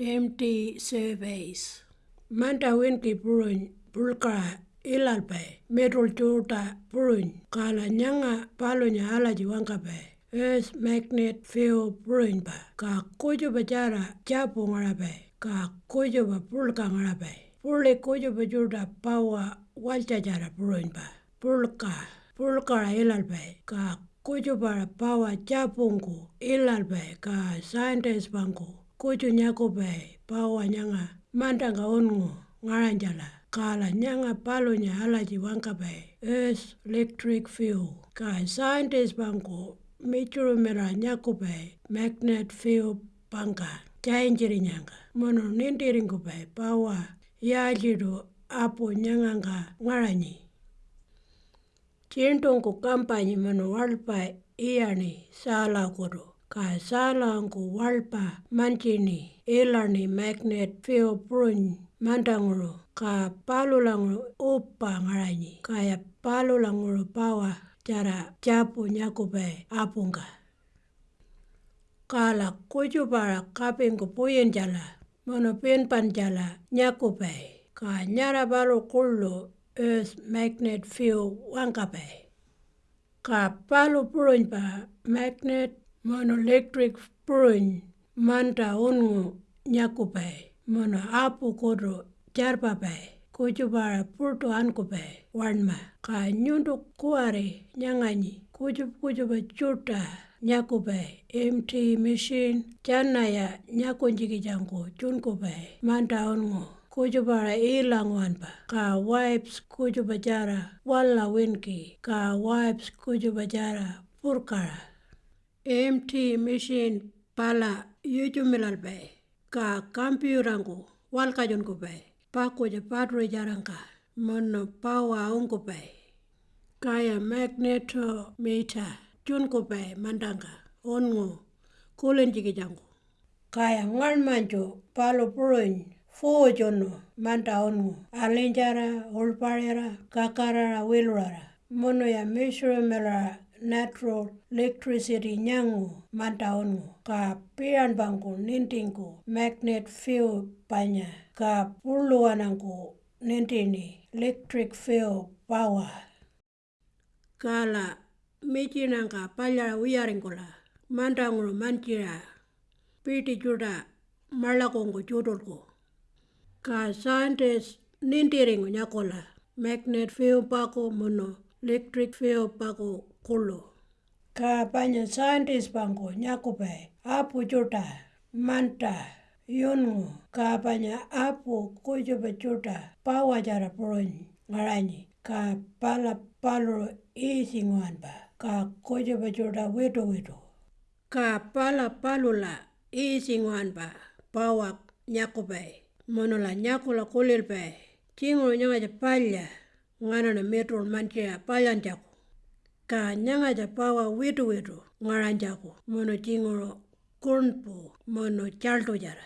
empty surveys. Manta winki puruny pulka ilalpai metrol chuta puruny kala nyanga palunya alaji wangkapai. Earth magnet field puruny pa ka kuju bajara chapu ngarapai ka kuju ba pulka ngarapai. Puli kuju bajuta pawa waljajara puruny pa. Pulka pulka ka kuju para pawa chapungu ilalpai ka scientist bangku kuju nyakupai pawa nyanga. Mandanga ungu ngaranjala kala nyanga palunya alaji wangkapai earth electric field ka scientist bangku michuru mera nyakupai magnet field pangka chainjiri nyanga. Mono nindiringupai pawa yajiru apu nyanganga ngaranyi Cintungku kampanyi mano walpa iyani sala kuru. Ka sala angku walpa mancini ilani magnet field prun mandanguru. Ka palulanguru upa ngaranyi. Kaya palulanguru pawa cara capu nyakupai apunga. Kala kujupara kapingku puyen jala. Nyakupai. Ka kullu earth magnet field wangkapai. Ka palu puruny pa magnet mono electric puruny manta ungu nyakupai. Mono apu kudu jarpapai. Kujupara purtu ankupai warnma. Ka nyundu kuare nyanganyi. Kujup kujupa chuta nyakupai. MT machine chanaya nyakunjikijangku chunkupai. Manta ungu. kujupara ilangwanpa ka wipes kujupachara walla winki ka wipes kujupachara purkara MT machine pala yechumilal bay ka kampiurangu walkajongu bay pakuja padre jaranka mono pawa ungu bay kaya magnetometer chunku bay mandanga, ongu kulenjiki jangu. Kaya ngal manjo palo puroin fo jono manda ongu, alenjara, olparera, kakarara wilurara mono ya mishro melara natural electricity nyangu mantaungu ka pian bangku nintingku magnet field panya ka puluanangku nintini electric field power. Kala mijinangka palyara wiyaringkula mantangulu manjira piti juda marlakungu judulku. Ka scientist nintiringu nyakola magnet field paku mono electric field paku kulu. Ka panya scientist bangku nyakupai apu juta manta yungu. Ka panya apu kujupa juta pawajara puruny ngaranyi ka pala palu isinguanpa ka kujupa juta witu. Witu ka pala palula isinguanpa pawak nyakupai monola nyakula kulilpai cingulu nyanga palya nganana metrol mantia palyanjaku ka nyanga pawa witu witu ngaranjaku mono cingulu kunpu mono chaltujara